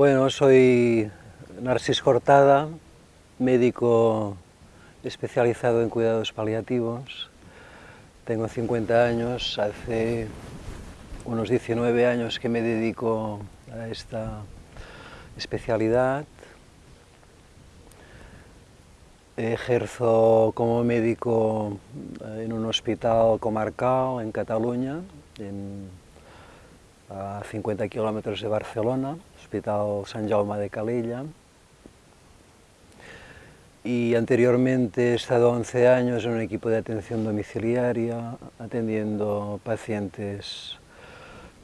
Bueno, soy Narcis Cortada, médico especializado en cuidados paliativos. Tengo 50 años, hace unos 19 años que me dedico a esta especialidad. Ejerzo como médico en un hospital comarcal en Cataluña, a 50 kilómetros de Barcelona, Hospital San Jaume de Calella. Y anteriormente he estado 11 años en un equipo de atención domiciliaria, atendiendo pacientes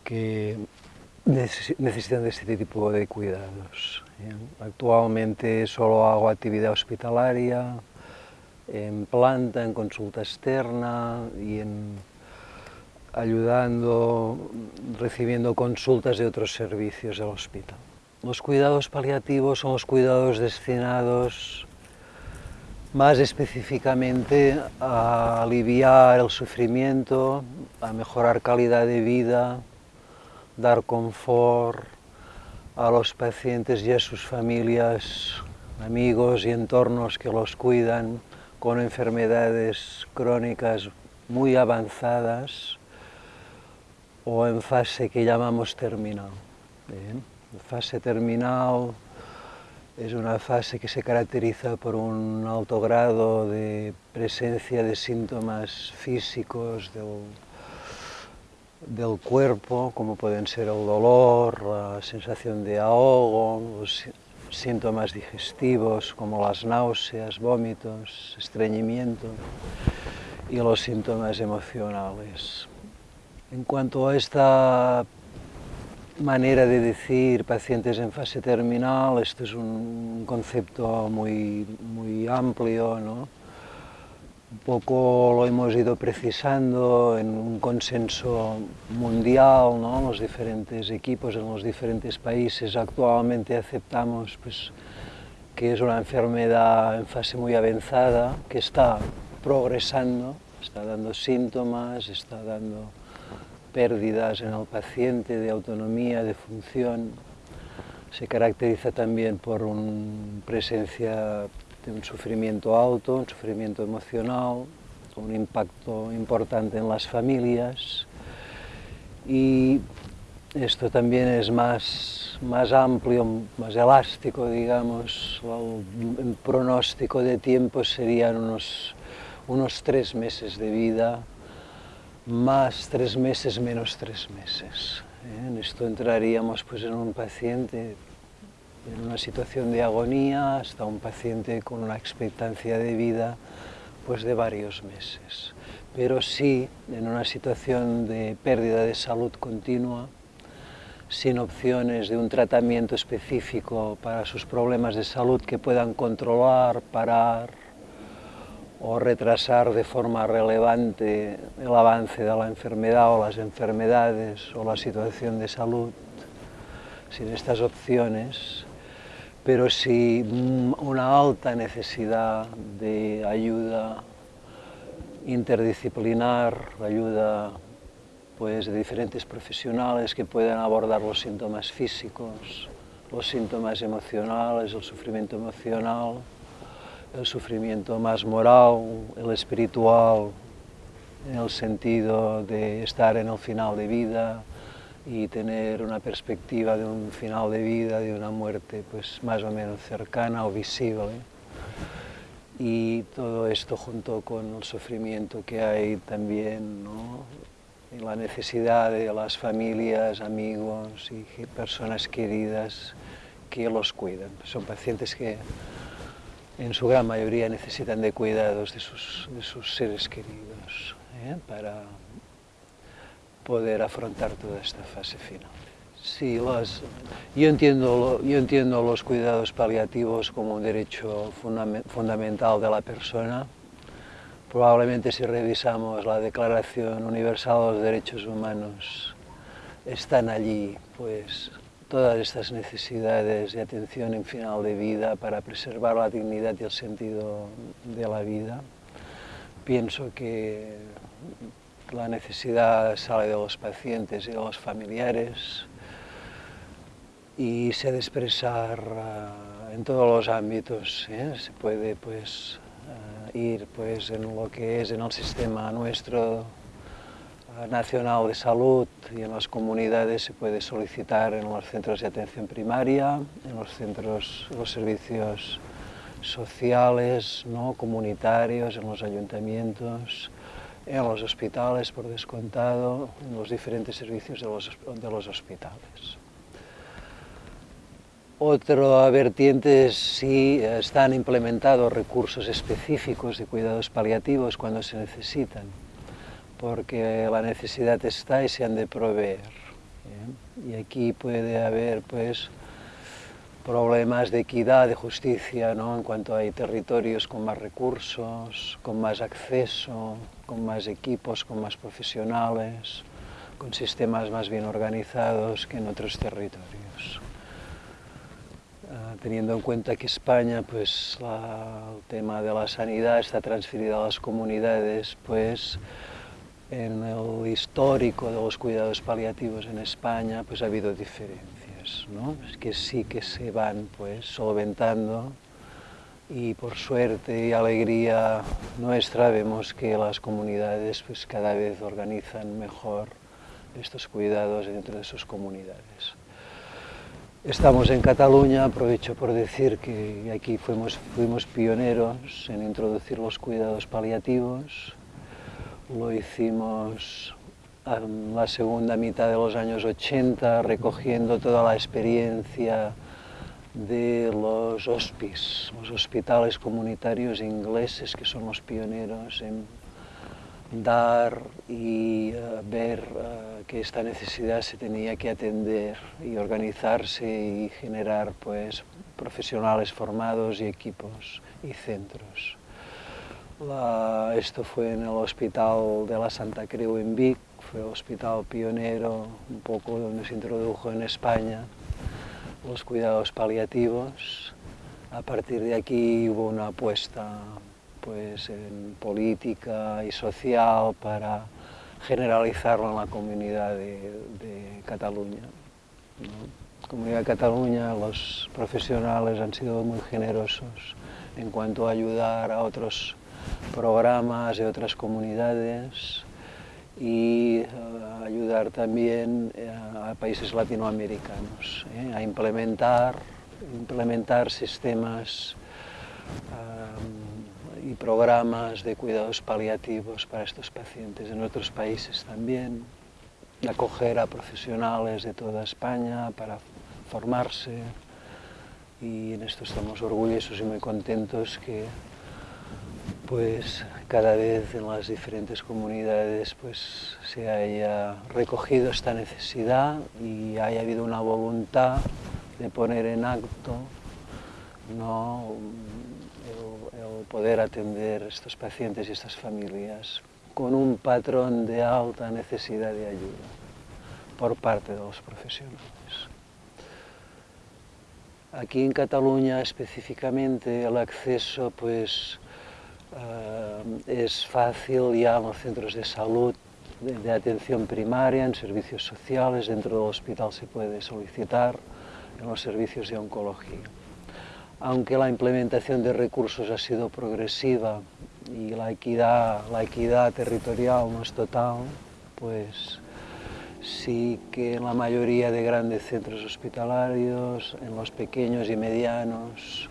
que necesitan de este tipo de cuidados. Actualmente solo hago actividad hospitalaria, en planta, en consulta externa y en ayudando, recibiendo consultas de otros servicios del hospital. Los cuidados paliativos son los cuidados destinados más específicamente a aliviar el sufrimiento, a mejorar calidad de vida, dar confort a los pacientes y a sus familias, amigos y entornos que los cuidan con enfermedades crónicas muy avanzadas o en fase que llamamos terminal. La fase terminal es una fase que se caracteriza por un alto grado de presencia de síntomas físicos del, del cuerpo, como pueden ser el dolor, la sensación de ahogo, los síntomas digestivos como las náuseas, vómitos, estreñimiento y los síntomas emocionales. En cuanto a esta manera de decir pacientes en fase terminal, esto es un concepto muy, muy amplio, ¿no? Un poco lo hemos ido precisando en un consenso mundial, ¿no? Los diferentes equipos en los diferentes países actualmente aceptamos pues, que es una enfermedad en fase muy avanzada, que está progresando, está dando síntomas, está dando pérdidas en el paciente de autonomía, de función. Se caracteriza también por una presencia de un sufrimiento alto, un sufrimiento emocional, un impacto importante en las familias y esto también es más, más amplio, más elástico, digamos, el, pronóstico de tiempo serían unos, unos tres meses de vida, más tres meses menos tres meses. ¿eh? En esto entraríamos pues, en un paciente en una situación de agonía hasta un paciente con una expectancia de vida pues, de varios meses. Pero sí en una situación de pérdida de salud continua, sin opciones de un tratamiento específico para sus problemas de salud que puedan controlar, parar, o retrasar de forma relevante el avance de la enfermedad o las enfermedades o la situación de salud, sin estas opciones, pero sí una alta necesidad de ayuda interdisciplinar, ayuda pues, de diferentes profesionales que puedan abordar los síntomas físicos, los síntomas emocionales, el sufrimiento emocional, el sufrimiento más moral, el espiritual, en el sentido de estar en el final de vida y tener una perspectiva de un final de vida, de una muerte pues más o menos cercana o visible. Y todo esto junto con el sufrimiento que hay también, ¿no? y la necesidad de las familias, amigos y personas queridas que los cuidan. Son pacientes que en su gran mayoría necesitan de cuidados de sus, de sus seres queridos ¿eh? para poder afrontar toda esta fase final. Sí, los, yo, entiendo, yo entiendo los cuidados paliativos como un derecho fundamental de la persona. Probablemente si revisamos la Declaración Universal de los Derechos Humanos, están allí pues, todas estas necesidades de atención en final de vida para preservar la dignidad y el sentido de la vida. Pienso que la necesidad sale de los pacientes y de los familiares y se ha de expresar uh, en todos los ámbitos. ¿eh? Se puede pues, uh, ir pues, en lo que es en el sistema nuestro nacional de salud y en las comunidades se puede solicitar en los centros de atención primaria, en los centros, los servicios sociales, ¿no? comunitarios, en los ayuntamientos, en los hospitales, por descontado, en los diferentes servicios de los, de los hospitales. Otra vertiente es si están implementados recursos específicos de cuidados paliativos cuando se necesitan, porque la necesidad está y se han de proveer. ¿eh? Y aquí puede haber pues, problemas de equidad, de justicia, ¿no? en cuanto hay territorios con más recursos, con más acceso, con más equipos, con más profesionales, con sistemas más bien organizados que en otros territorios. Uh, teniendo en cuenta que España, pues el tema de la sanidad está transferido a las comunidades, pues en el histórico de los cuidados paliativos en España, pues ha habido diferencias, ¿no? Es que sí que se van, pues, solventando y por suerte y alegría nuestra vemos que las comunidades pues cada vez organizan mejor estos cuidados dentro de sus comunidades. Estamos en Cataluña, aprovecho por decir que aquí fuimos, fuimos pioneros en introducir los cuidados paliativos. Lo hicimos en la segunda mitad de los años 80, recogiendo toda la experiencia de los hospis, los hospitales comunitarios ingleses, que son los pioneros en dar y uh, ver uh, que esta necesidad se tenía que atender y organizarse y generar pues, profesionales formados y equipos y centros. La, esto fue en el Hospital de la Santa Creu en Vic, fue el hospital pionero, un poco donde se introdujo en España los cuidados paliativos. A partir de aquí hubo una apuesta pues, en política y social para generalizarlo en la comunidad de, de Cataluña. ¿no? Comunidad de Cataluña, los profesionales han sido muy generosos en cuanto a ayudar a otros programas de otras comunidades y uh, ayudar también uh, a países latinoamericanos ¿eh? a implementar, implementar sistemas y programas de cuidados paliativos para estos pacientes en otros países también, acoger a profesionales de toda España para formarse y en esto estamos orgullosos y muy contentos que pues cada vez en las diferentes comunidades pues se haya recogido esta necesidad y haya habido una voluntad de poner en acto ¿no? el, el poder atender estos pacientes y estas familias con un patrón de alta necesidad de ayuda por parte de los profesionales. Aquí en Cataluña específicamente el acceso pues Uh, es fácil ya en los centros de salud, de, de, atención primaria, en servicios sociales, dentro del hospital se puede solicitar, en los servicios de oncología. Aunque la implementación de recursos ha sido progresiva y la equidad, la equidad territorial no es total, pues sí que en la mayoría de grandes centros hospitalarios, en los pequeños y medianos,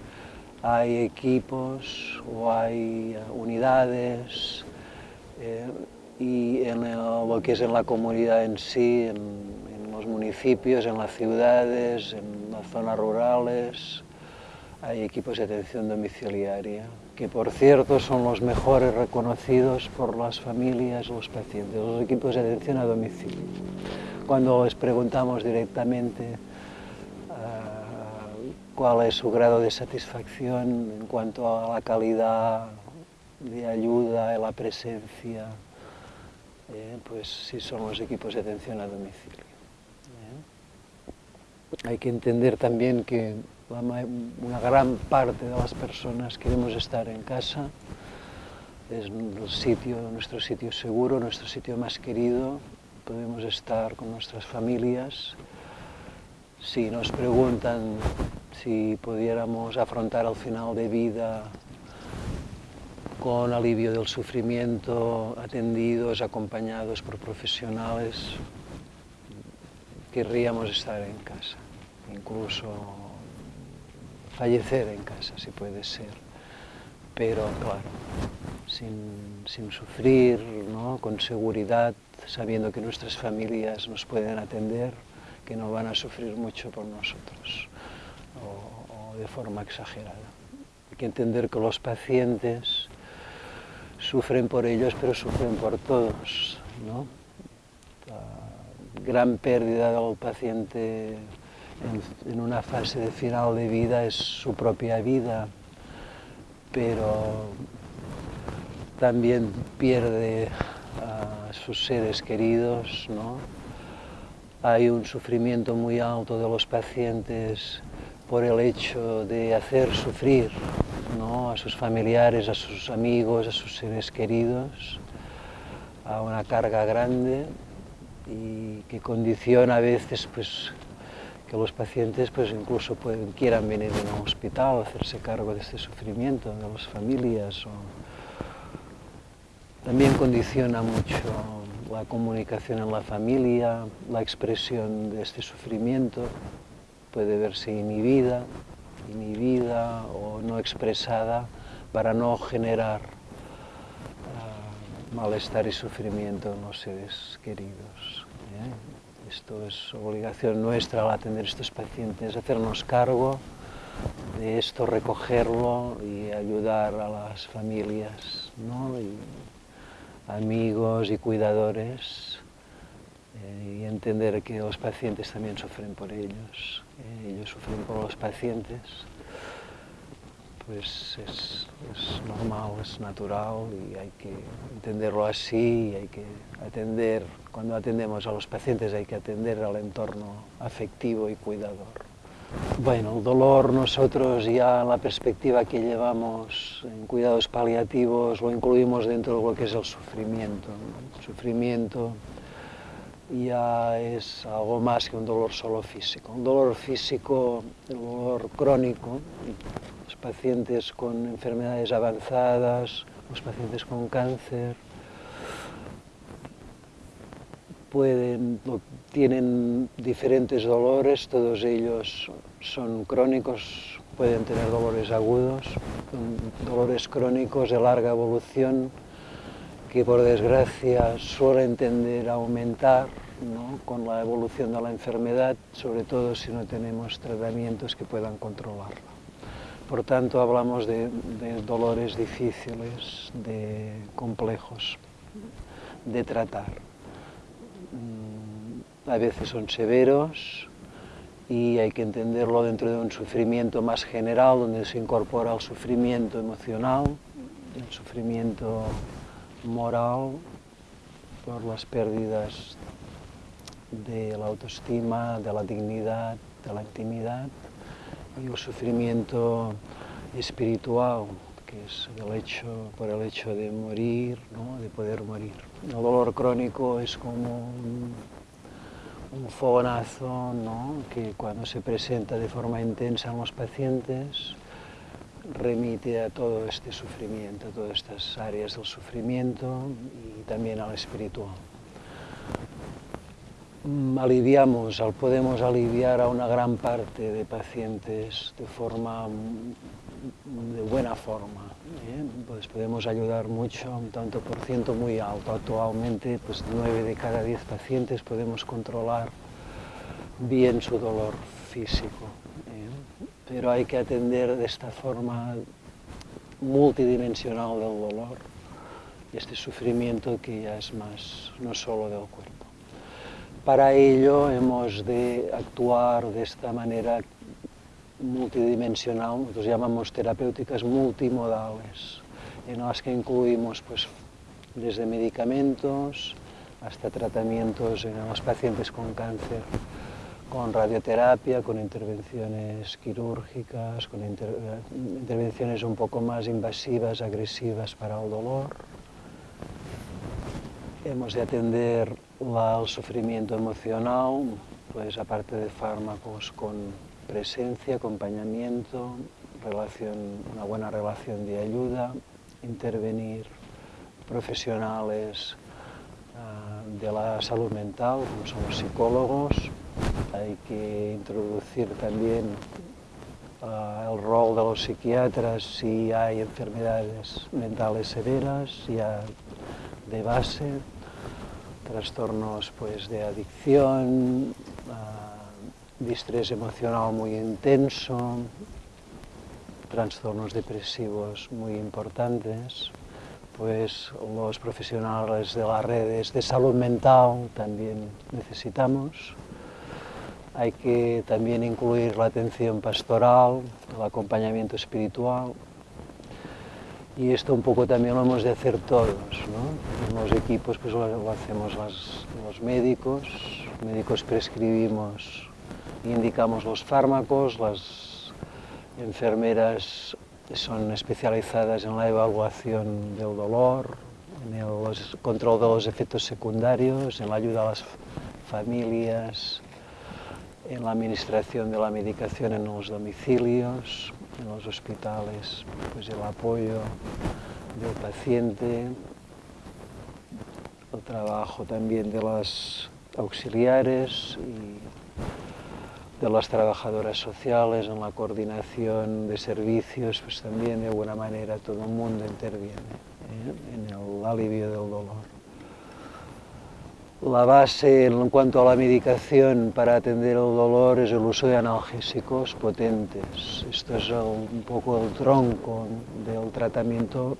hay equipos o hay eh, unidades eh, y en el, lo que es en la comunidad en sí, en, en, los municipios, en las ciudades, en las zonas rurales, hay equipos de atención domiciliaria, que por cierto son los mejores reconocidos por las familias, los pacientes, los equipos de atención a domicilio. Cuando les preguntamos directamente cuál es su grado de satisfacción en cuanto a la calidad de ayuda la presencia, eh, pues si son los equipos de atención a domicilio. Eh. Hay que entender también que una gran parte de las personas queremos estar en casa, es sitio, nuestro sitio seguro, nuestro sitio más querido, podemos estar con nuestras familias, si nos preguntan si pudiéramos afrontar el final de vida con alivio del sufrimiento, atendidos, acompañados por profesionales, querríamos estar en casa, incluso fallecer en casa si puede ser, pero claro, sin, sin sufrir, ¿no? con seguridad, sabiendo que nuestras familias nos pueden atender, que no van a sufrir mucho por nosotros o, o de forma exagerada. Hay que entender que los pacientes sufren por ellos, pero sufren por todos. ¿no? La gran pérdida del paciente en, en, una fase de final de vida es su propia vida, pero también pierde a sus seres queridos, ¿no? Hay un sufrimiento muy alto de los pacientes por el hecho de hacer sufrir ¿no? a sus familiares, a sus amigos, a sus seres queridos, a una carga grande y que condiciona a veces pues, que los pacientes pues, incluso quieran venir a un hospital, hacerse cargo de este sufrimiento de las familias. También condiciona mucho la comunicación en la familia, la expresión de este sufrimiento puede verse inhibida, inhibida o no expresada para no generar uh, malestar y sufrimiento en los seres queridos. ¿eh? Esto es obligación nuestra al atender a estos pacientes, hacernos cargo de esto, recogerlo y ayudar a las familias, amigos y cuidadores eh, y entender que los pacientes también sufren por ellos, eh, ellos sufren por los pacientes, pues es, es, normal, es natural y hay que entenderlo así y hay que atender, cuando atendemos a los pacientes hay que atender al entorno afectivo y cuidador. Bueno, el dolor nosotros ya la perspectiva que llevamos en cuidados paliativos lo incluimos dentro de lo que es el sufrimiento. ¿no? El sufrimiento ya es algo más que un dolor solo físico. Un dolor físico, el dolor crónico, los pacientes con enfermedades avanzadas, los pacientes con cáncer, pueden, tienen diferentes dolores, todos ellos son crónicos, pueden tener dolores agudos, dolores crónicos de larga evolución que por desgracia suelen tender a aumentar ¿no? con la evolución de la enfermedad, sobre todo si no tenemos tratamientos que puedan controlarla. Por tanto, hablamos de, de dolores difíciles, de complejos de tratar. Mm, a veces son severos y hay que entenderlo dentro de un sufrimiento más general, donde se incorpora el sufrimiento emocional, el sufrimiento moral por las pérdidas de la autoestima, de la dignidad, de la intimidad y el sufrimiento espiritual, que es el hecho, por el hecho de morir, ¿no? de poder morir. El dolor crónico es como un, un fogonazo ¿no? que cuando se presenta de forma intensa en los pacientes remite a todo este sufrimiento, a todas estas áreas del sufrimiento y también al espiritual. Mm, aliviamos, podemos aliviar a una gran parte de pacientes de forma de buena forma. ¿eh? Pues podemos ayudar mucho, un tanto por ciento muy alto. Actualmente, pues 9 de cada 10 pacientes podemos controlar bien su dolor físico. Pero hay que atender de esta forma multidimensional del dolor, este sufrimiento que ya es más, no solo del cuerpo. Para ello hemos de actuar de esta manera multidimensional, nosotros llamamos terapéuticas multimodales, en las que incluimos pues, desde medicamentos hasta tratamientos en los pacientes con cáncer, con radioterapia, con intervenciones quirúrgicas, con inter intervenciones un poco más invasivas, agresivas para el dolor. Hemos de atender la, el sufrimiento emocional, pues aparte de fármacos con presencia, acompañamiento, relación, una buena relación de ayuda, intervenir profesionales uh, de la salud mental, como son los psicólogos, hay que introducir también uh, el rol de los psiquiatras si hay enfermedades mentales severas, ya de base, trastornos pues, de adicción, uh, distrés emocional muy intenso, trastornos depresivos muy importantes, pues los profesionales de las redes de salud mental también necesitamos. Hay que también incluir la atención pastoral, el acompañamiento espiritual. Y esto un poco también lo hemos de hacer todos, ¿no? Los equipos pues lo, hacemos los médicos, médicos prescribimos e indicamos los fármacos, las enfermeras son especializadas en la evaluación del dolor, en el control de los efectos secundarios, en la ayuda a las familias, en la administración de la medicación en los domicilios, en los hospitales, pues el apoyo del paciente, el trabajo también de las auxiliares y de las trabajadoras sociales, en la coordinación de servicios, pues también de alguna manera todo el mundo interviene ¿eh? en el alivio del dolor. La base en cuanto a la medicación para atender el dolor es el uso de analgésicos potentes. Esto es un poco el tronco del tratamiento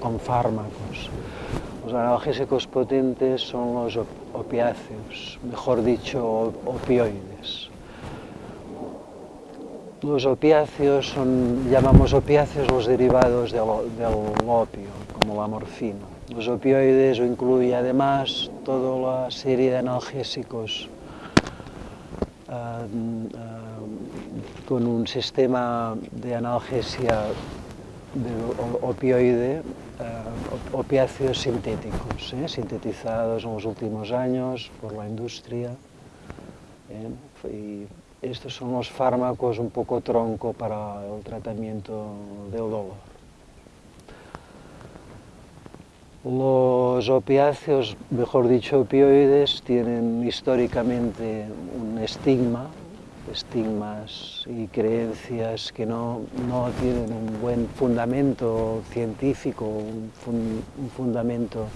con fármacos. Los analgésicos potentes son los opiáceos, mejor dicho, opioides. Los opiáceos son, llamamos opiáceos los derivados del, del opio, como la morfina. Los opioides incluye además toda la serie de analgésicos uh, uh, con un sistema de analgesia de opioide, uh, opiáceos sintéticos, ¿eh? sintetizados en los últimos años por la industria. ¿eh? Y estos son los fármacos un poco tronco para el tratamiento del dolor. Los opiáceos, mejor dicho opioides, tienen históricamente un estigma, estigmas y creencias que no, no tienen un buen fundamento científico, un, fun, un fundamento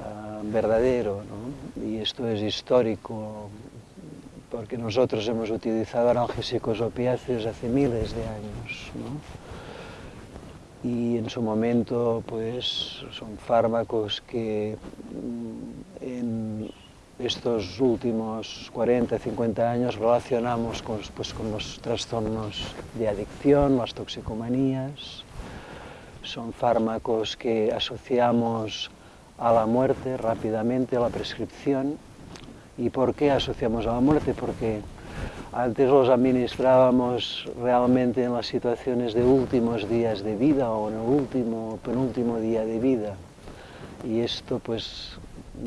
uh, verdadero. ¿no? Y esto es histórico, porque nosotros hemos utilizado analgésicos opiáceos hace miles de años. ¿no? Y en su momento pues son fármacos que mm, en estos últimos 40, 50 años relacionamos con, pues, con los trastornos de adicción, las toxicomanías, son fármacos que asociamos a la muerte rápidamente, a la prescripción. ¿Y por qué asociamos a la muerte? Porque antes los administrábamos realmente en las situaciones de últimos días de vida o en el último, penúltimo día de vida. Y esto pues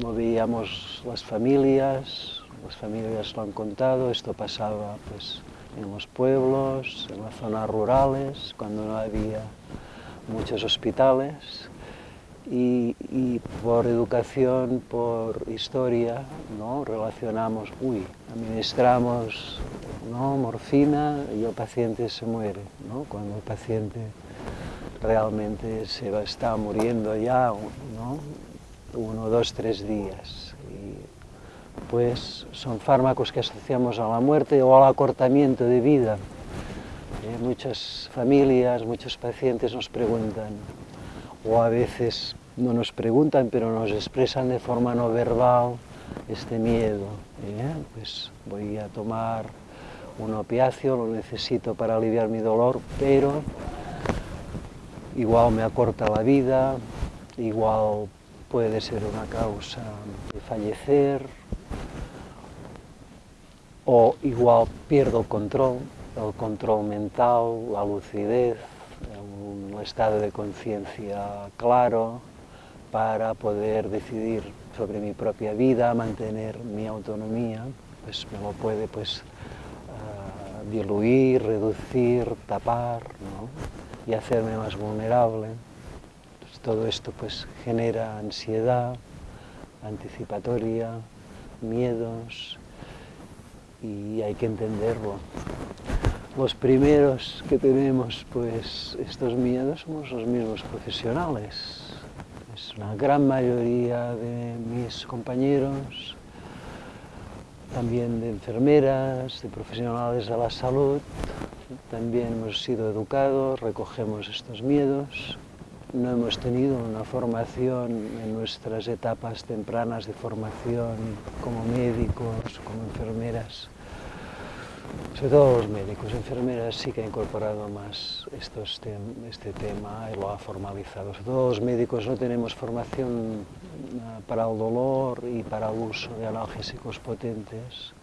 lo veíamos las familias, las familias lo han contado, esto pasaba pues en los pueblos, en las zonas rurales, cuando no había muchos hospitales y, por educación, por historia, ¿no? relacionamos, uy, administramos ¿no? morfina y el paciente se muere, ¿no? cuando el paciente realmente se va, está muriendo ya, ¿no? uno, dos, tres días. Y, pues son fármacos que asociamos a la muerte o al acortamiento de vida. Eh, muchas familias, muchos pacientes nos preguntan, o a veces no nos preguntan, pero nos expresan de forma no verbal este miedo. ¿eh? Pues voy a tomar un opiáceo, lo necesito para aliviar mi dolor, pero igual me acorta la vida, igual puede ser una causa de fallecer, o igual pierdo el control, el control mental, la lucidez, un estado de conciencia claro para poder decidir sobre mi propia vida, mantener mi autonomía. pues me lo puede pues, uh, diluir, reducir, tapar ¿no? y hacerme más vulnerable. Pues todo esto pues genera ansiedad anticipatoria, miedos y hay que entenderlo. Los primeros que tenemos pues estos miedos somos los mismos profesionales. Es una gran mayoría de mis compañeros, también de enfermeras, de profesionales de la salud, también hemos sido educados, recogemos estos miedos. No hemos tenido una formación en nuestras etapas tempranas de formación como médicos, como enfermeras, sobre todo los médicos, enfermeras sí que ha incorporado más este tema y lo ha formalizado. Sobre todo los médicos no tenemos formación ah, para el dolor y para el uso de analgésicos potentes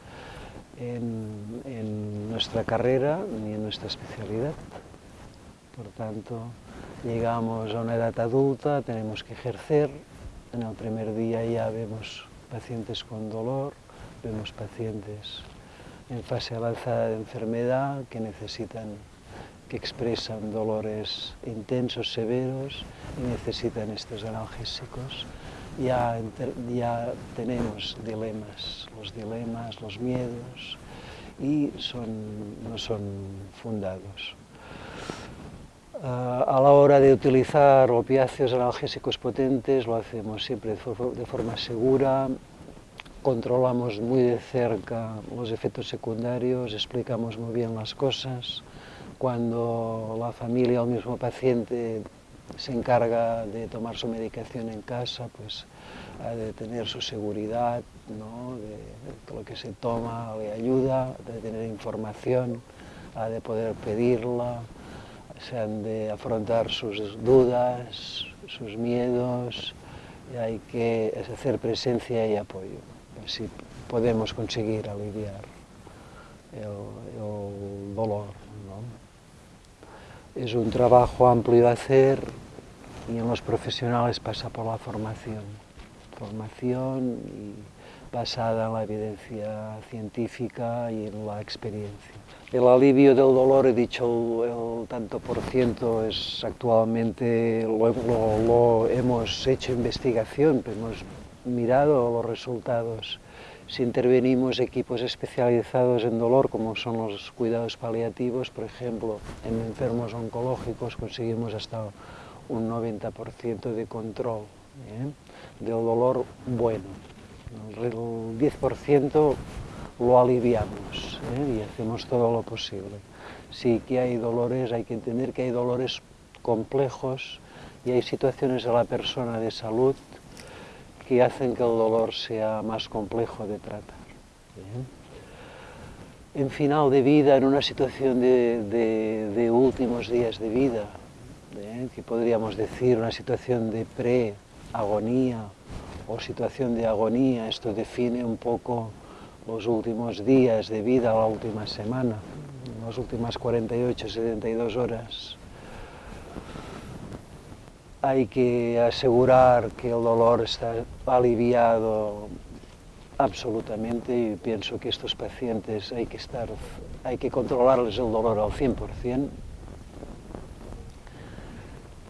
en, en nuestra carrera ni en nuestra especialidad. Por tanto, llegamos a una edad adulta, tenemos que ejercer, en el primer día ya vemos pacientes con dolor, vemos pacientes en fase avanzada de enfermedad que necesitan, que expresan dolores intensos, severos y necesitan estos analgésicos. Ya, ya tenemos dilemas, los dilemas, los miedos y son, no son fundados. a la hora de utilizar opiáceos analgésicos potentes lo hacemos siempre de forma segura, controlamos muy de cerca los efectos secundarios, explicamos muy bien las cosas. Cuando la familia o el mismo paciente se encarga de tomar su medicación en casa, pues de tener su seguridad, ¿no? de que lo que se toma le ayuda, de tener información, ha de poder pedirla, se han de afrontar sus dudas, sus miedos, y hay que hacer presencia y apoyo. Así podemos conseguir aliviar el, el dolor. ¿no? Es un trabajo amplio de hacer y en los profesionales pasa por la formación. Formación y basada en la evidencia científica y en la experiencia. El alivio del dolor, he dicho el, tanto por ciento, es actualmente, lo, lo, lo hemos hecho investigación, hemos mirado los resultados. Si intervenimos equipos especializados en dolor, como son los cuidados paliativos, por ejemplo, en enfermos oncológicos conseguimos hasta un 90% de control ¿eh? del dolor bueno. El 10% lo aliviamos ¿eh? y hacemos todo lo posible. Sí que hay dolores, hay que entender que hay dolores complejos y hay situaciones de la persona de salud que hacen que el dolor sea más complejo de tratar. En final de vida, en una situación de, de, de últimos días de vida, que podríamos decir una situación de pre-agonía o situación de agonía, esto define un poco los últimos días de vida, la última semana, las últimas 48, 72 horas. Hay que asegurar que el dolor está aliviado absolutamente y pienso que estos pacientes hay que, estar, hay que controlarles el dolor al 100%,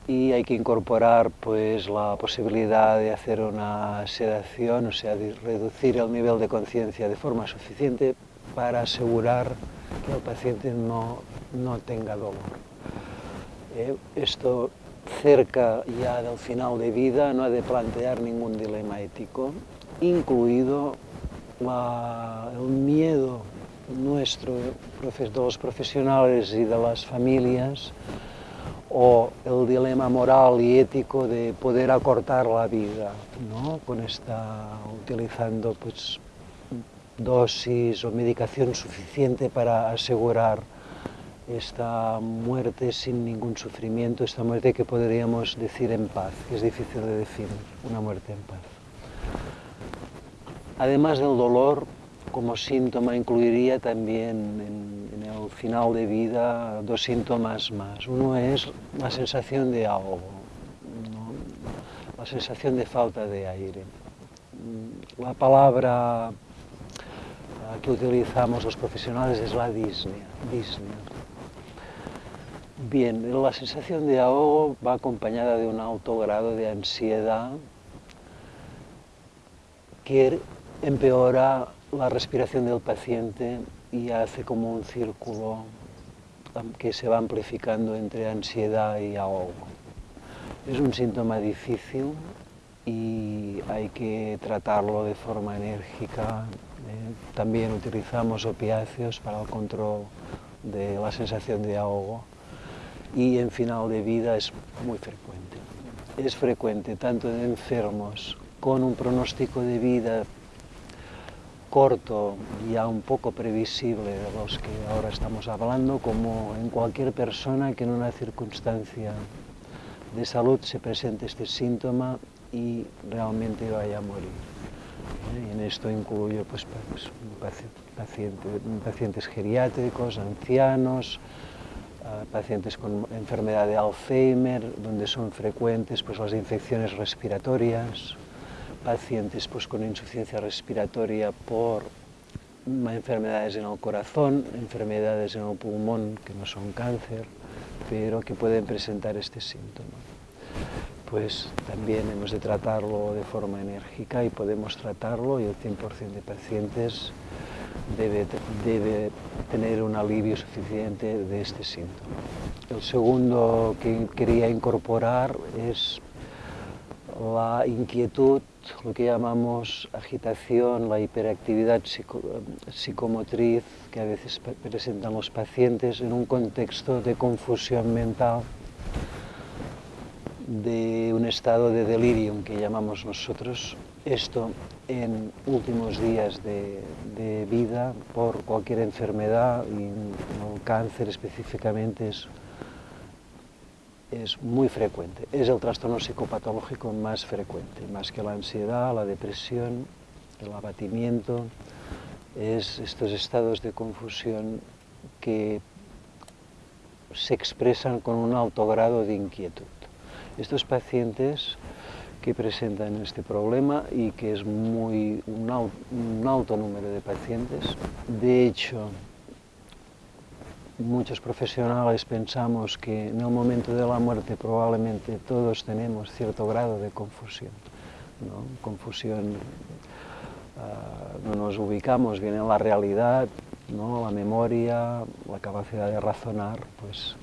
y hay que incorporar pues, la posibilidad de hacer una sedación, o sea, de reducir el nivel de conciencia de forma suficiente para asegurar que el paciente no, no tenga dolor. Eh, esto cerca ya del final de vida no ha de plantear ningún dilema ético, incluido la, el miedo nuestro, de los profesionales y de las familias, o el dilema moral y ético de poder acortar la vida, ¿no? con esta, utilizando pues, dosis o medicación suficiente para asegurar esta muerte sin ningún sufrimiento, esta muerte que podríamos decir en paz, que es difícil de definir, una muerte en paz. Además del dolor, como síntoma incluiría también en, el final de vida dos síntomas más. Uno es la sensación de ahogo, la sensación de falta de aire. La palabra que utilizamos los profesionales es la disnea. Bien, la sensación de ahogo va acompañada de un alto grado de ansiedad que empeora la respiración del paciente y hace como un círculo que se va amplificando entre ansiedad y ahogo. Es un síntoma difícil y hay que tratarlo de forma enérgica. ¿eh? También utilizamos opiáceos para el control de la sensación de ahogo y en final de vida es muy frecuente. Es frecuente tanto en enfermos con un pronóstico de vida corto, ya un poco previsible de los que ahora estamos hablando, como en cualquier persona que en una circunstancia de salud se presente este síntoma y realmente vaya a morir. ¿eh? En esto incluyo pues, pues pacientes geriátricos, ancianos, pacientes con enfermedad de Alzheimer, donde son frecuentes pues, las infecciones respiratorias, pacientes pues, con insuficiencia respiratoria por enfermedades en el corazón, enfermedades en el pulmón que no son cáncer, pero que pueden presentar este síntoma. Pues también hemos de tratarlo de forma enérgica y podemos tratarlo y el 100% de pacientes debe, debe tener un alivio suficiente de este síntoma. El segundo que quería incorporar es la inquietud lo que llamamos agitación, la hiperactividad psicomotriz que a veces presentan los pacientes en un contexto de confusión mental, de un estado de delirium que llamamos nosotros. Esto en últimos días de, de vida por cualquier enfermedad y el cáncer específicamente es es muy frecuente. Es el trastorno psicopatológico más frecuente, más que la ansiedad, la depresión, el abatimiento, es estos estados de confusión que se expresan con un alto grado de inquietud. Estos pacientes que presentan este problema y que es muy un, un alto número de pacientes, de hecho, muchos profesionales pensamos que en el momento de la muerte probablemente todos tenemos cierto grado de confusión. ¿no? Confusión, uh, no nos ubicamos bien en la realidad, ¿no? la memoria, la capacidad de razonar, pues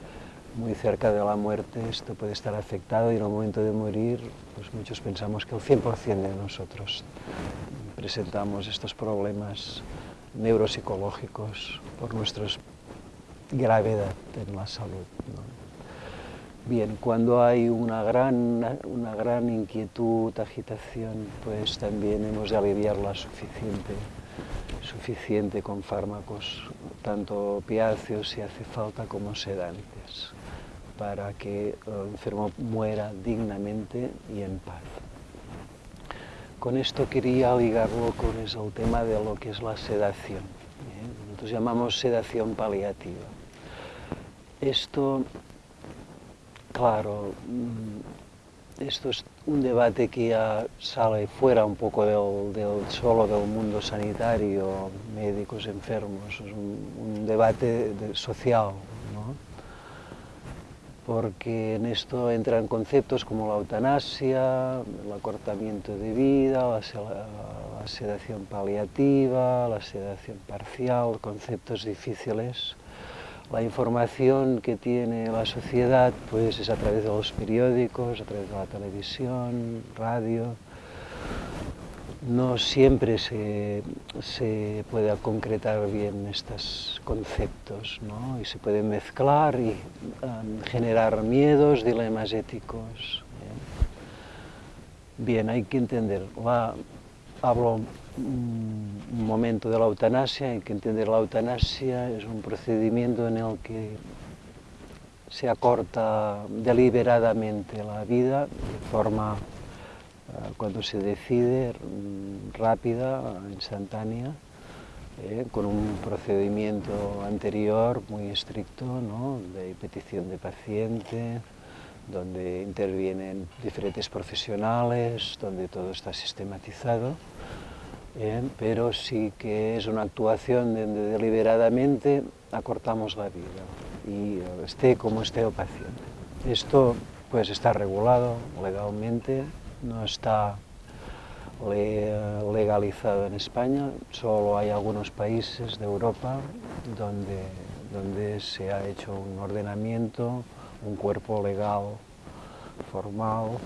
muy cerca de la muerte esto puede estar afectado y en el momento de morir pues muchos pensamos que el 100% de nosotros presentamos estos problemas neuropsicológicos por nuestros gravedad en la salud. Bien, cuando hay una gran, una gran inquietud, agitación, pues también hemos de aliviarla suficiente, suficiente con fármacos, tanto opiáceos si hace falta como sedantes, para que el enfermo muera dignamente y en paz. Con esto quería ligarlo con el tema de lo que es la sedación. ¿eh? Nosotros llamamos sedación paliativa. Esto, claro, mm, esto es un debate que ya sale fuera un poco del, solo del mundo sanitario, médicos, enfermos, es un, debate social, ¿no? Porque en esto entran conceptos como la eutanasia, el acortamiento de vida, la sedación paliativa, la sedación parcial, conceptos difíciles la información que tiene la sociedad pues es a través de los periódicos, a través de la televisión, radio. No siempre se, se puede concretar bien estos conceptos ¿no? y se pueden mezclar y um, generar miedos, dilemas éticos. Bien, hay que entender, hablo un momento de la eutanasia, hay que entender la eutanasia es un procedimiento en el que se acorta deliberadamente la vida de forma, eh, cuando se decide, rápida, instantánea, eh, con un procedimiento anterior muy estricto, ¿no? de petición de paciente, donde intervienen diferentes profesionales, donde todo está sistematizado ¿eh? pero sí que es una actuación donde deliberadamente acortamos la vida y esté como esté el paciente. Esto pues está regulado legalmente, no está legalizado en España, solo hay algunos países de Europa donde, donde se ha hecho un ordenamiento, un cuerpo legal formal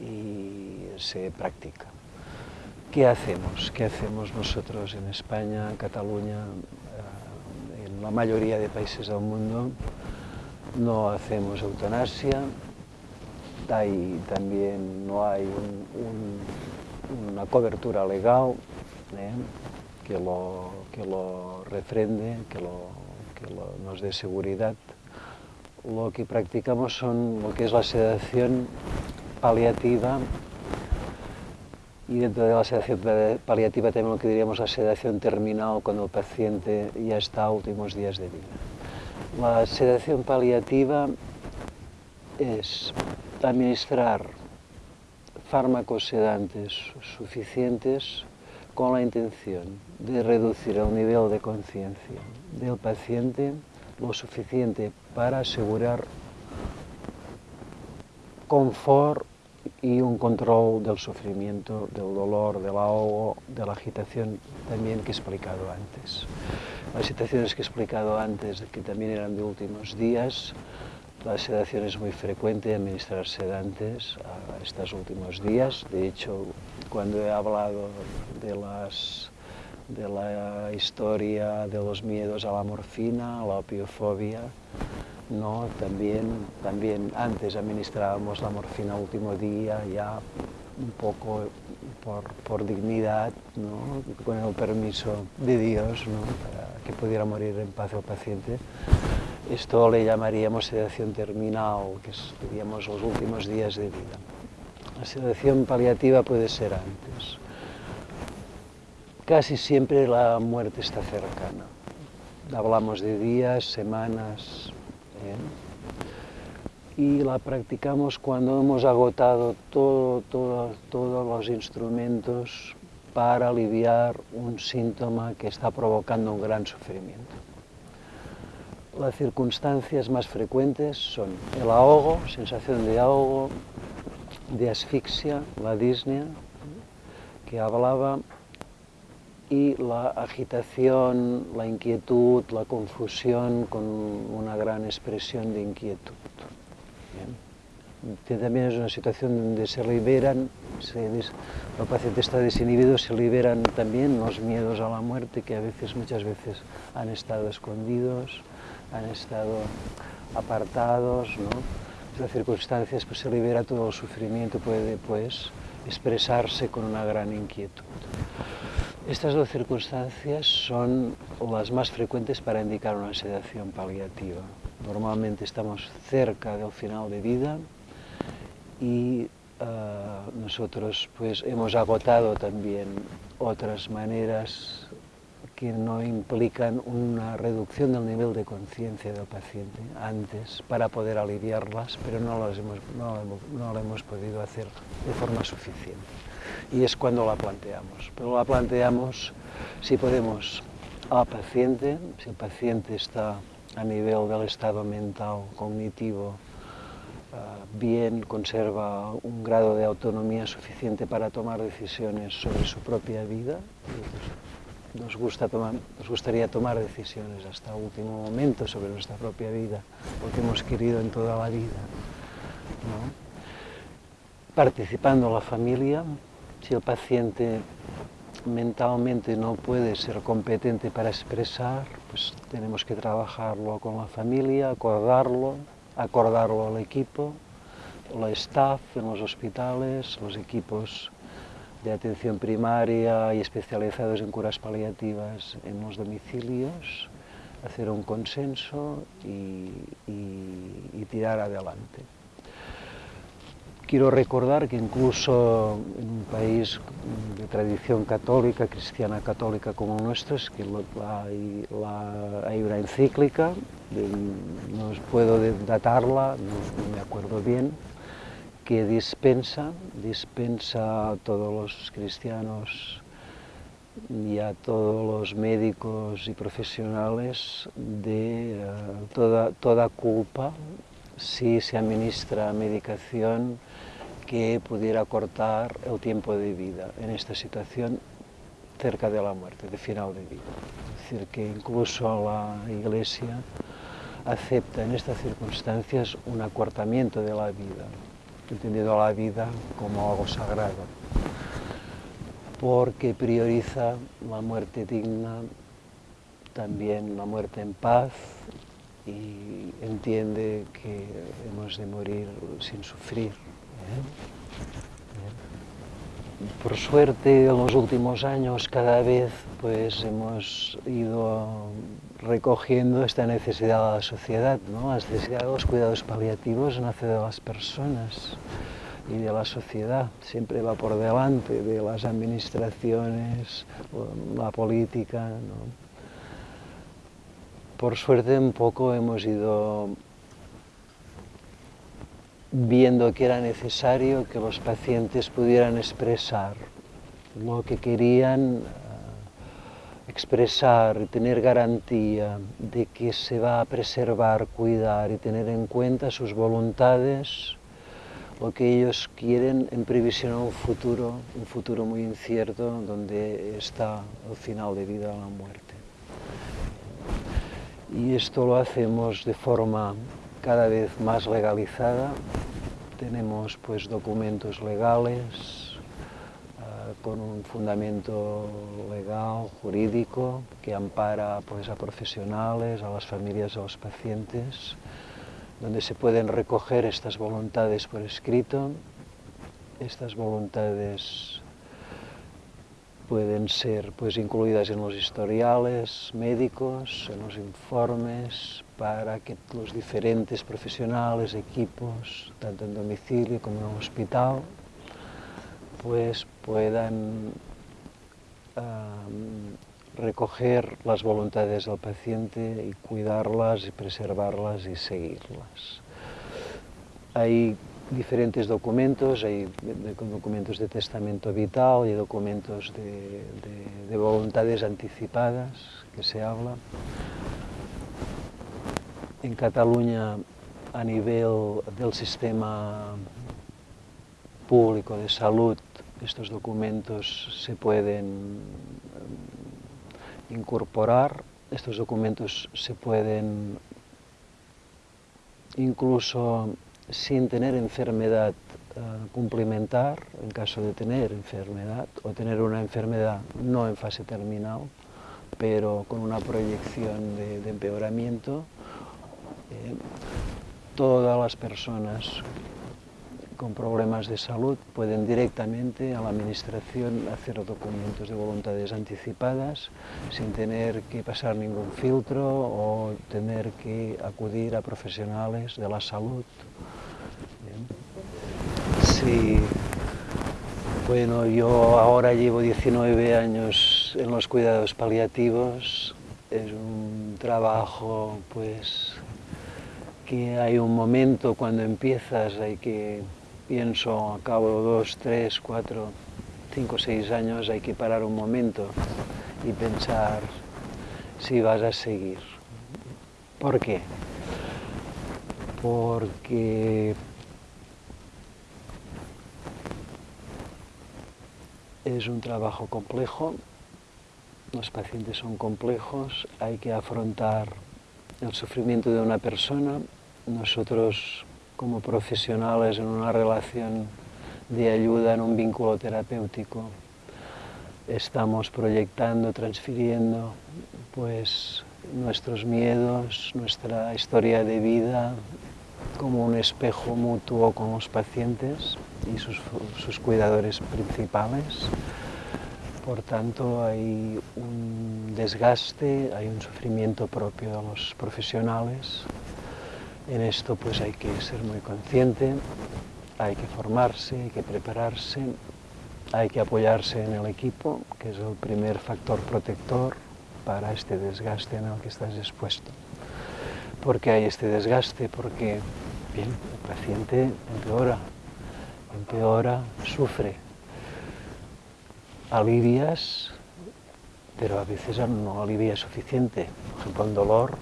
¿eh? y se practica. ¿Qué hacemos? ¿Qué hacemos nosotros en España, Cataluña, eh, en la mayoría de países del mundo? No hacemos eutanasia, hay, también no hay una cobertura legal ¿eh? que, lo, que lo refrende, que, lo, que nos dé seguridad. Lo que practicamos son lo que es la sedación paliativa y dentro de la sedación paliativa también lo que diríamos la sedación terminal cuando el paciente ya está a últimos días de vida. La sedación paliativa es administrar fármacos sedantes suficientes con la intención de reducir el nivel de conciencia del paciente lo suficiente para asegurar confort y un control del sufrimiento, del dolor, del ahogo, de la agitación también que he explicado antes. Las situaciones que he explicado antes, que también eran de últimos días, la sedación es muy frecuente, administrar sedantes a estos últimos días. De hecho, cuando he hablado de, las, de la historia de los miedos a la morfina, a la opiofobia, no, también, también antes administrábamos la morfina último día, ya un poco por, por dignidad, ¿no? con el permiso de Dios, ¿no? para que pudiera morir en paz el paciente. Esto le llamaríamos sedación terminal, que seríamos los últimos días de vida. La sedación paliativa puede ser antes. Casi siempre la muerte está cercana. Hablamos de días, semanas, ¿eh? y la practicamos cuando hemos agotado todo, todos los instrumentos para aliviar un síntoma que está provocando un gran sufrimiento. Las circunstancias más frecuentes son el ahogo, sensación de ahogo, de asfixia, la disnea, que hablaba, y la agitación, la inquietud, la confusión con una gran expresión de inquietud. También es una situación donde se liberan, el paciente está desinhibido, se liberan también los miedos a la muerte que a veces, muchas veces han estado escondidos, han estado apartados, ¿no? Esas circunstancias pues, se libera todo el sufrimiento, puede pues expresarse con una gran inquietud. Estas dos circunstancias son las más frecuentes para indicar una sedación paliativa. Normalmente estamos cerca del final de vida y uh, nosotros pues hemos agotado también otras maneras que no implican una reducción del nivel de conciencia del paciente antes para poder aliviarlas, pero no lo, hemos, no, no hemos podido hacer de forma suficiente. Y es cuando la planteamos. Pero la planteamos si podemos al paciente, si el paciente está a nivel del estado mental, cognitivo, uh, bien, conserva un grado de autonomía suficiente para tomar decisiones sobre su propia vida, nos, gusta nos gustaría tomar decisiones hasta el último momento sobre nuestra propia vida, porque hemos querido en toda la vida. ¿no? Participando la familia, si el paciente mentalmente no puede ser competente para expresar, pues tenemos que trabajarlo con la familia, acordarlo, acordarlo al equipo, la staff en los hospitales, los equipos de atención primaria y especializados en curas paliativas en los domicilios, hacer un consenso y, tirar adelante. Quiero recordar que incluso en un país de tradición católica, cristiana católica como nuestro, es que la, hay una encíclica, de, no puedo datarla, no me acuerdo bien, que dispensa, dispensa a todos los cristianos y a todos los médicos y profesionales de uh, toda, toda culpa si se administra medicación que pudiera cortar el tiempo de vida en esta situación cerca de la muerte, de final de vida. Es decir, que incluso la Iglesia acepta en estas circunstancias un acortamiento de la vida, entendiendo la vida como algo sagrado, porque prioriza la muerte digna, también la muerte en paz y entiende que hemos de morir sin sufrir. ¿eh? Por suerte, en los últimos años cada vez pues, hemos ido recogiendo esta necesidad de la sociedad, ¿no? la necesidad de los cuidados paliativos nace de las personas y de la sociedad, siempre va por delante de las administraciones, la política. Por suerte un poco hemos ido viendo que era necesario que los pacientes pudieran expresar lo que querían expresar tener garantía de que se va a preservar, cuidar y tener en cuenta sus voluntades, lo que ellos quieren en previsión a un futuro, un futuro muy incierto donde está el final de vida la muerte. Y esto lo hacemos de forma cada vez más legalizada. Tenemos pues documentos legales con un fundamento legal, jurídico, que ampara pues, a profesionales, a las familias, a los pacientes, donde se pueden recoger estas voluntades por escrito. Estas voluntades pueden ser pues, incluidas en los historiales médicos, en los informes, para que los diferentes profesionales, equipos, tanto en domicilio como en el hospital, pues puedan recoger las voluntades del paciente y cuidarlas y preservarlas y seguirlas. Hay diferentes documentos, hay documentos de testamento vital y documentos de, de, de voluntades anticipadas que se habla. En Cataluña, a nivel del sistema público de salud, estos documentos se pueden incorporar, estos documentos se pueden incluso sin tener enfermedad uh, complementar, en caso de tener enfermedad, o tener una enfermedad no en fase terminal, pero con una proyección de, de empeoramiento, eh, todas las personas con problemas de salud pueden directamente a la administración hacer documentos de voluntades anticipadas sin tener que pasar ningún filtro o tener que acudir a profesionales de la salud. Sí, bueno, yo ahora llevo 19 años en los cuidados paliativos, es un trabajo pues que hay un momento cuando empiezas, hay que pienso a cabo dos, tres, cuatro, cinco, seis años hay que parar un momento y pensar si vas a seguir. ¿Por qué? Porque es un trabajo complejo, los pacientes son complejos, hay que afrontar el sufrimiento de una persona. Nosotros como profesionales en una relación de ayuda, en un vínculo terapéutico. Estamos proyectando, transfiriendo pues, nuestros miedos, nuestra historia de vida como un espejo mutuo con los pacientes y sus, sus cuidadores principales. Por tanto, hay un desgaste, hay un sufrimiento propio de los profesionales en esto pues hay que ser muy consciente, hay que formarse, hay que prepararse, hay que apoyarse en el equipo, que es el primer factor protector para este desgaste en el que estás expuesto. ¿Por qué hay este desgaste? Porque bien, el paciente empeora. empeora, sufre. Alivias, pero a veces no alivia suficiente. Por ejemplo, en dolor,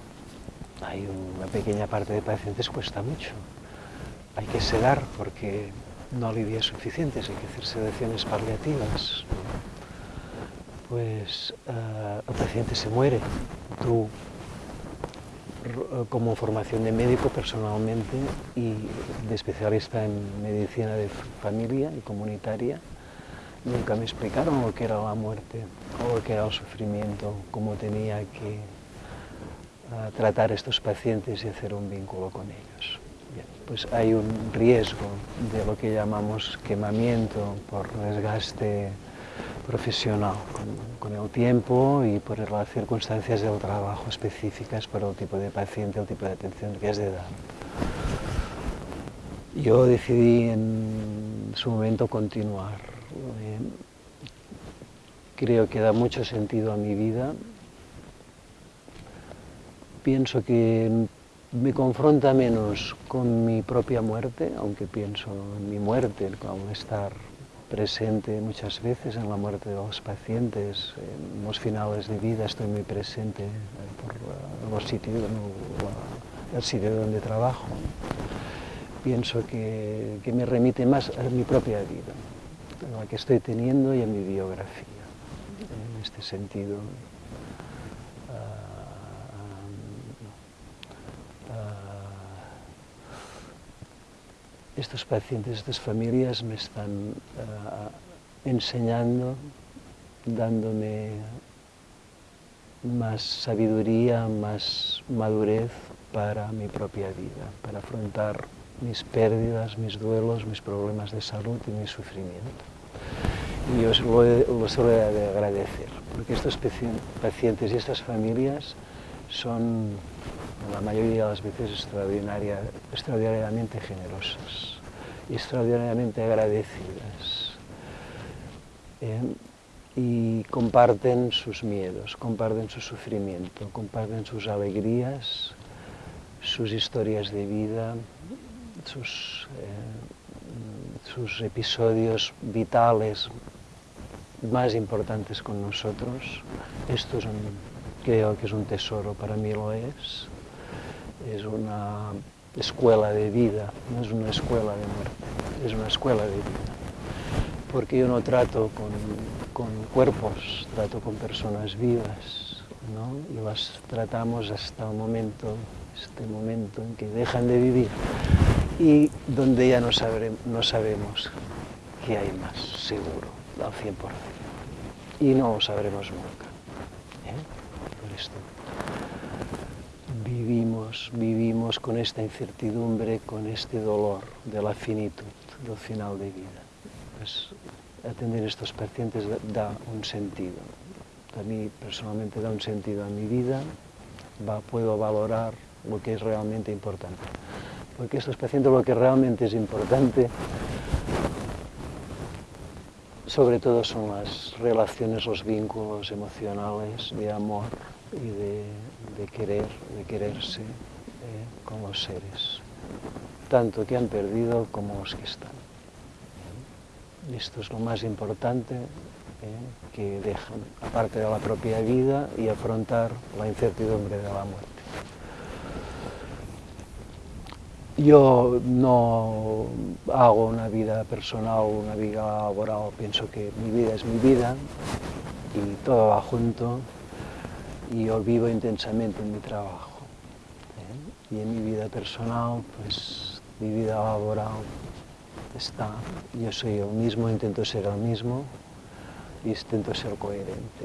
hay una pequeña parte de pacientes cuesta mucho. Hay que sedar porque no alivia suficiente, hay que hacer sedaciones paliativas. Pues uh, el paciente se muere. Tú como formación de médico personalmente y de especialista en medicina de familia y comunitaria, nunca me explicaron lo que era la muerte o lo que era el sufrimiento, cómo tenía que uh, tratar a estos pacientes y hacer un vínculo con ellos. Pues hay un riesgo de lo que llamamos quemamiento por desgaste profesional con, con, el tiempo y por las circunstancias del trabajo específicas para el tipo de paciente, el tipo de atención que has de dar. Yo decidí en su momento continuar. Eh, creo que da mucho sentido a mi vida. Pienso que me confronta menos con mi propia muerte, aunque pienso en mi muerte, al estar presente muchas veces en la muerte de los pacientes, en los finales de vida estoy muy presente por los sitios, el sitio donde trabajo. Pienso que, que, me remite más a mi propia vida, a la que estoy teniendo y a mi biografía. En este sentido, estos pacientes, estas familias me están uh, enseñando, dándome más sabiduría, más madurez para mi propia vida, para afrontar mis pérdidas, mis duelos, mis problemas de salud y mi sufrimiento. Y os lo, lo suelo de agradecer, porque estos pacientes y estas familias son la mayoría de las veces extraordinaria, extraordinariamente generosas, extraordinariamente agradecidas. ¿eh? Y comparten sus miedos, comparten su sufrimiento, comparten sus alegrías, sus historias de vida, sus, eh, episodios vitales más importantes con nosotros. Esto es creo que es un tesoro, para mí lo es es una escuela de vida, no es una escuela de muerte, es una escuela de vida. Porque yo no trato con, con cuerpos, trato con personas vivas, ¿no? y las tratamos hasta el momento, este momento en que dejan de vivir y donde ya no, sabré, no sabemos qué hay más, seguro, al 100%. Y no lo sabremos nunca. ¿eh? Por esto vivimos, vivimos con esta incertidumbre, con este dolor de la finitud, del final de vida. Pues atender a estos pacientes da un sentido. A mí personalmente da un sentido a mi vida, puedo valorar lo que es realmente importante. Porque estos pacientes lo que realmente es importante sobre todo son las relaciones, los vínculos emocionales de amor y de, de querer, de quererse eh, con los seres, tanto que han perdido como los que están. Esto es lo más importante eh, que dejan, aparte de la propia vida y afrontar la incertidumbre de la muerte. Yo no hago una vida personal, una vida laboral, pienso que mi vida es mi vida y todo va junto y yo vivo intensamente en mi trabajo. ¿eh? Y en mi vida personal, pues mi vida laboral está, yo soy el mismo, intento ser el mismo y intento ser coherente.